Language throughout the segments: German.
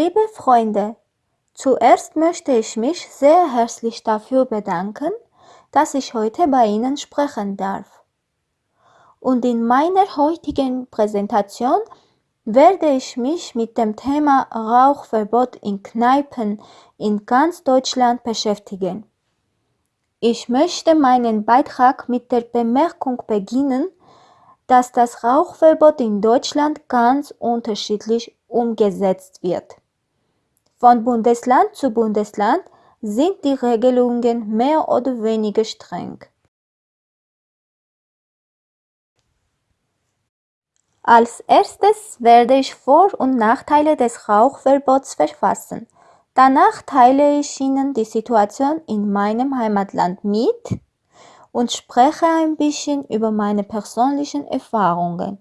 Liebe Freunde, zuerst möchte ich mich sehr herzlich dafür bedanken, dass ich heute bei Ihnen sprechen darf. Und in meiner heutigen Präsentation werde ich mich mit dem Thema Rauchverbot in Kneipen in ganz Deutschland beschäftigen. Ich möchte meinen Beitrag mit der Bemerkung beginnen, dass das Rauchverbot in Deutschland ganz unterschiedlich umgesetzt wird. Von Bundesland zu Bundesland sind die Regelungen mehr oder weniger streng. Als erstes werde ich Vor- und Nachteile des Rauchverbots verfassen. Danach teile ich Ihnen die Situation in meinem Heimatland mit und spreche ein bisschen über meine persönlichen Erfahrungen.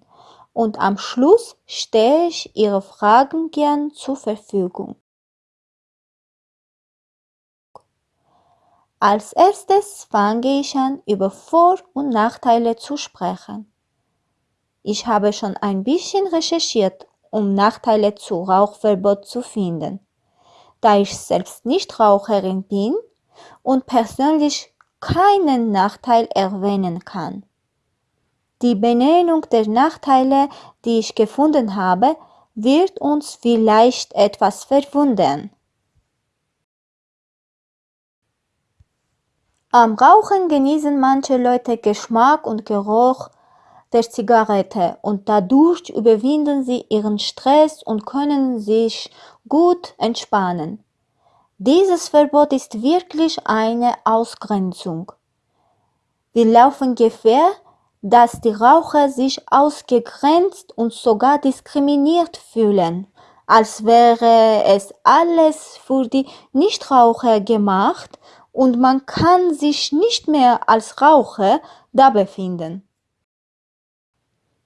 Und am Schluss stehe ich Ihre Fragen gern zur Verfügung. Als erstes fange ich an, über Vor- und Nachteile zu sprechen. Ich habe schon ein bisschen recherchiert, um Nachteile zu Rauchverbot zu finden. Da ich selbst nicht Raucherin bin und persönlich keinen Nachteil erwähnen kann. Die Benennung der Nachteile, die ich gefunden habe, wird uns vielleicht etwas verwundern. Am Rauchen genießen manche Leute Geschmack und Geruch der Zigarette und dadurch überwinden sie ihren Stress und können sich gut entspannen. Dieses Verbot ist wirklich eine Ausgrenzung. Wir laufen Gefahr, dass die Raucher sich ausgegrenzt und sogar diskriminiert fühlen, als wäre es alles für die Nichtraucher gemacht und man kann sich nicht mehr als Raucher da befinden.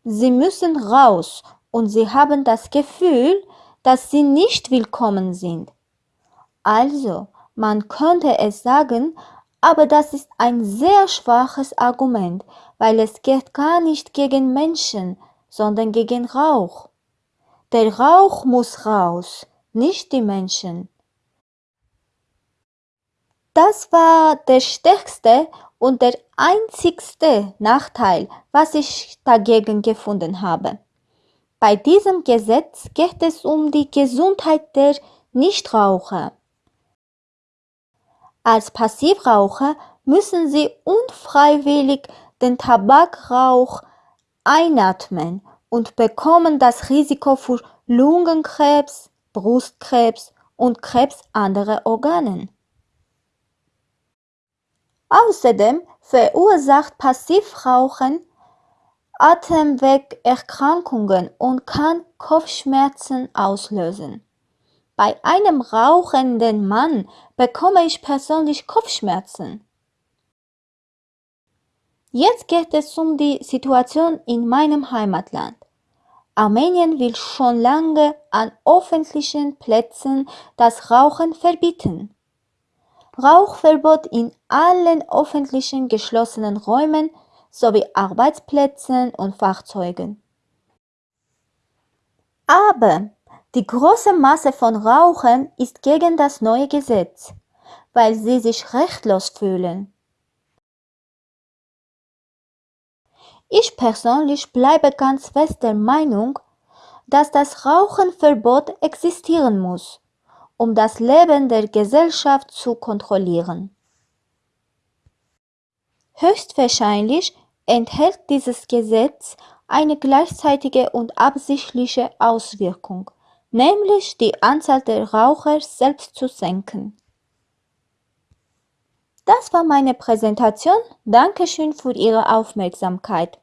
Sie müssen raus und sie haben das Gefühl, dass sie nicht willkommen sind. Also, man könnte es sagen, aber das ist ein sehr schwaches Argument, weil es geht gar nicht gegen Menschen, sondern gegen Rauch. Der Rauch muss raus, nicht die Menschen. Das war der stärkste und der einzigste Nachteil, was ich dagegen gefunden habe. Bei diesem Gesetz geht es um die Gesundheit der Nichtraucher. Als Passivraucher müssen Sie unfreiwillig den Tabakrauch einatmen und bekommen das Risiko für Lungenkrebs, Brustkrebs und Krebs anderer Organen. Außerdem verursacht Passivrauchen Atemwegerkrankungen und kann Kopfschmerzen auslösen. Bei einem rauchenden Mann bekomme ich persönlich Kopfschmerzen. Jetzt geht es um die Situation in meinem Heimatland. Armenien will schon lange an öffentlichen Plätzen das Rauchen verbieten. Rauchverbot in allen öffentlichen geschlossenen Räumen sowie Arbeitsplätzen und Fahrzeugen. Aber die große Masse von Rauchern ist gegen das neue Gesetz, weil sie sich rechtlos fühlen. Ich persönlich bleibe ganz fest der Meinung, dass das Rauchenverbot existieren muss, um das Leben der Gesellschaft zu kontrollieren. Höchstwahrscheinlich enthält dieses Gesetz eine gleichzeitige und absichtliche Auswirkung, nämlich die Anzahl der Raucher selbst zu senken. Das war meine Präsentation. Dankeschön für Ihre Aufmerksamkeit.